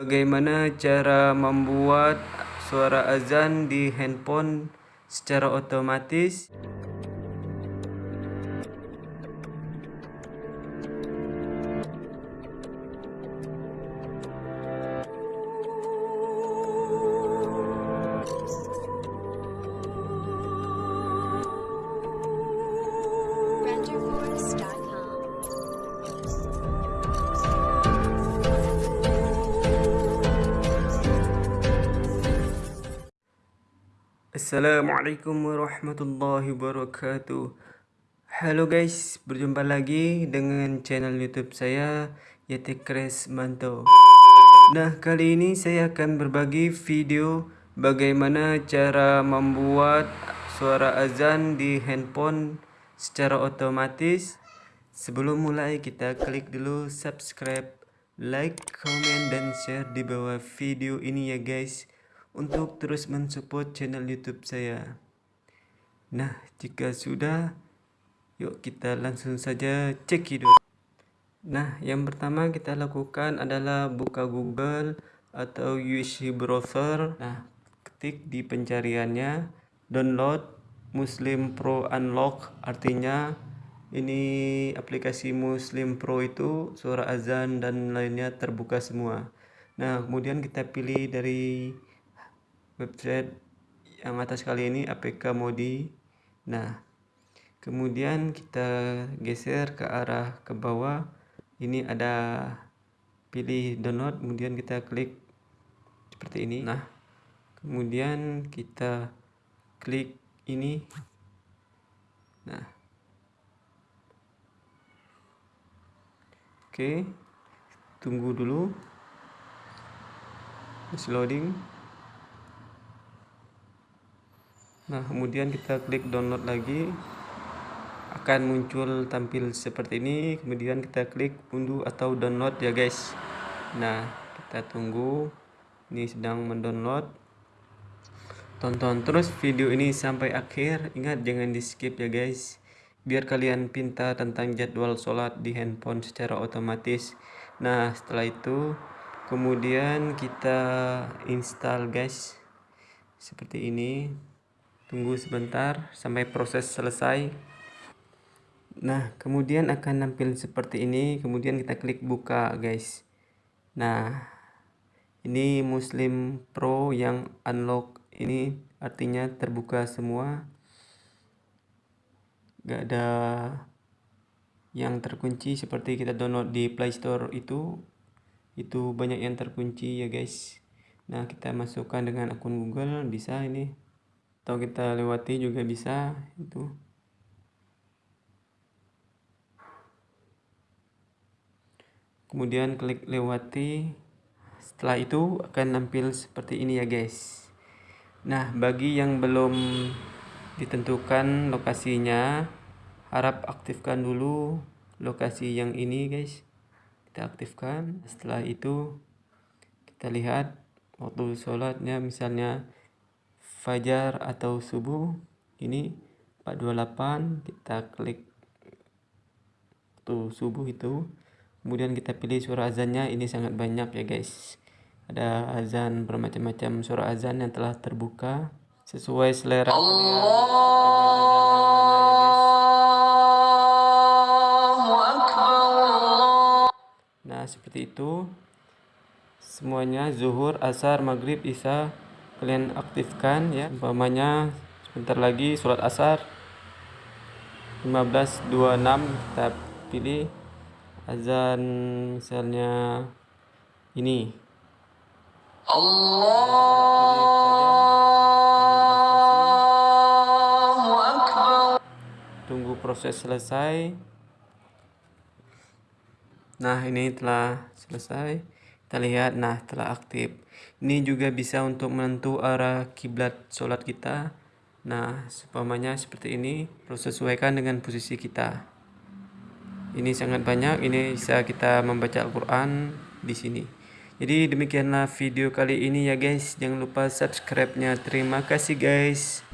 Bagaimana cara membuat suara azan di handphone secara otomatis? Assalamualaikum warahmatullahi wabarakatuh. Halo guys, berjumpa lagi dengan channel youtube saya Yeti Kres Manto. Nah kali ini saya akan berbagi video Bagaimana cara membuat suara azan di handphone secara otomatis. Sebelum mulai kita klik dulu subscribe, like, comment, dan share di bawah video ini ya guys Untuk terus mensupport channel youtube saya. Nah jika sudah Yuk kita langsung saja cekidot Nah yang pertama kita lakukan adalah buka google atau UC browser. Nah ketik di pencariannya download Muslim Pro Unlock artinya ini aplikasi Muslim Pro itu suara azan dan lainnya terbuka semua. Nah kemudian kita pilih dari website yang atas kali ini APK Modi. Nah kemudian kita geser ke arah ke bawah. Ini ada pilih download kemudian kita klik seperti ini. Nah kemudian kita klik ini. Nah. Oke, tunggu dulu. Masih loading. Nah, kemudian kita klik download lagi. Akan muncul tampil seperti ini. Kemudian kita klik unduh atau download ya, guys. Nah, kita tunggu. Ini sedang mendownload. Tonton terus video ini sampai akhir. Ingat jangan di-skip ya, guys biar kalian pintar tentang jadwal sholat di handphone secara otomatis nah setelah itu kemudian kita install guys seperti ini tunggu sebentar sampai proses selesai. Nah kemudian akan nampil seperti ini. Kemudian kita klik buka guys. Nah ini muslim pro yang unlock. Ini artinya terbuka semua. Gak ada yang terkunci seperti kita download di Play Store itu. Itu banyak yang terkunci ya guys. Nah kita masukkan dengan akun Google. Bisa ini atau kita lewati juga bisa itu. Kemudian klik lewati. Setelah itu akan nampil seperti ini ya guys. Nah bagi yang belum ditentukan lokasinya harap aktifkan dulu lokasi yang ini guys. Kita aktifkan. Setelah itu kita lihat waktu sholatnya misalnya fajar atau subuh ini 428 kita klik waktu subuh itu kemudian kita pilih suara azannya ini sangat banyak ya guys ada azan bermacam-macam suara azan yang telah terbuka sesuai selera Nah, seperti itu. Semuanya zuhur, asar, maghrib, isya kalian aktifkan ya. Umpamanya sebentar lagi sholat asar 15.26 kita pilih azan misalnya ini. Tunggu proses selesai. Nah ini telah selesai kita lihat nah telah aktif. Ini juga bisa untuk menentu arah kiblat sholat kita. Nah seumpamanya seperti ini terus sesuaikan dengan posisi kita. Ini sangat banyak ini bisa kita membaca Al-Quran di sini. Jadi demikianlah video kali ini ya guys. Jangan lupa subscribe nya terima kasih guys